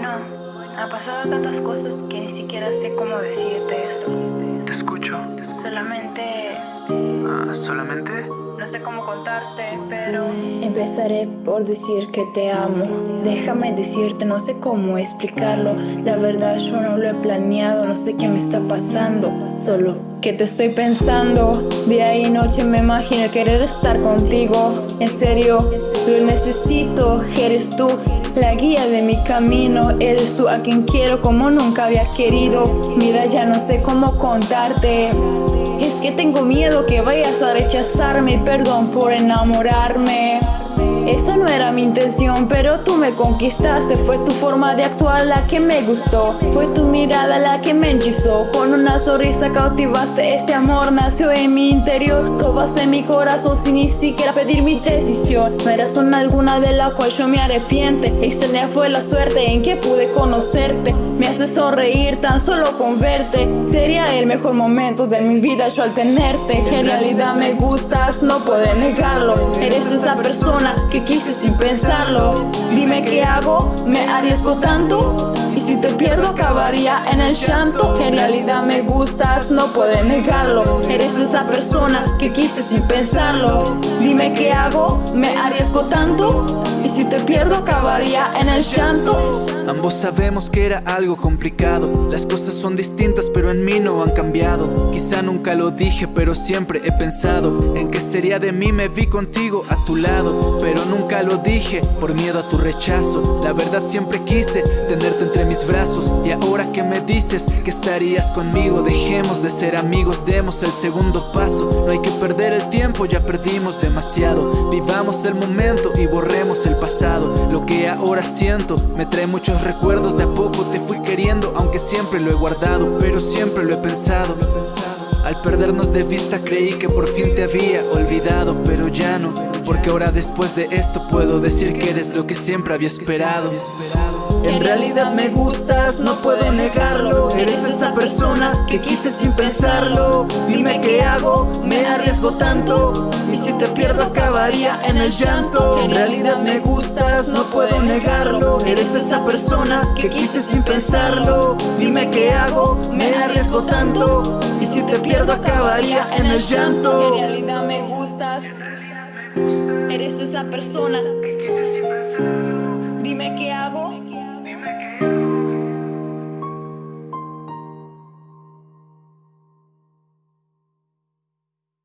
Bueno, ha pasado tantas cosas que ni siquiera sé cómo decirte esto. Te escucho. Solamente... Ah, ¿Solamente? No sé cómo contarte, pero... Empezaré por decir que te amo. Déjame decirte, no sé cómo explicarlo. La verdad yo no lo he planeado, no sé qué me está pasando. Solo que te estoy pensando. Día y noche me imagino querer estar contigo. En serio, lo necesito, eres tú. La guía de mi camino, eres tú a quien quiero como nunca había querido. Mira, ya no sé cómo contarte. Es que tengo miedo que vayas a rechazarme, perdón por enamorarme. Esa no era mi intención, pero tú me conquistaste. Fue tu forma de actuar la que me gustó. Fue tu mirada la que me hechizó Con una sonrisa cautivaste ese amor. Nació en mi interior. Robaste mi corazón sin ni siquiera pedir mi decisión. No era razón alguna de la cual yo me arrepiente. Extraña fue la suerte en que pude conocerte. Me hace sonreír tan solo con verte. Sería el mejor momento de mi vida yo al tenerte. En realidad me gustas, no puedo negarlo. Eres esa persona que quise sin pensarlo. Dime qué hago, me arriesgo tanto. Y si te pierdo acabaría en el llanto. En realidad me gustas, no puedo negarlo. Eres esa persona que quise sin pensarlo. Dime qué hago, me arriesgo tanto si te pierdo acabaría en el llanto. Ambos sabemos que era algo complicado. Las cosas son distintas pero en mí no han cambiado. Quizá nunca lo dije pero siempre he pensado En qué sería de mí. Me vi contigo a tu lado Pero nunca lo dije por miedo a tu rechazo. La verdad siempre quise tenerte entre mis brazos. Y ahora que me dices que estarías conmigo Dejemos de ser amigos, demos el segundo paso. No hay que perder el tiempo, ya perdimos demasiado. Vivamos el momento y borremos el pasado Lo que ahora siento. Me trae muchos recuerdos De a poco te fui queriendo aunque siempre lo he guardado Pero siempre lo he pensado. Al perdernos de vista creí que por fin te había olvidado Pero ya no, porque ahora después de esto puedo decir que eres lo que siempre había esperado en realidad me gustas, no puedo negarlo. Eres esa persona que quise sin pensarlo. Dime qué hago, me arriesgo tanto. Y si te pierdo acabaría en el llanto. En realidad me gustas, no puedo negarlo. Eres esa persona que quise sin pensarlo. Dime qué hago, me arriesgo tanto. Y si te pierdo acabaría en el llanto. En realidad me gustas. Eres esa persona Dime qué hago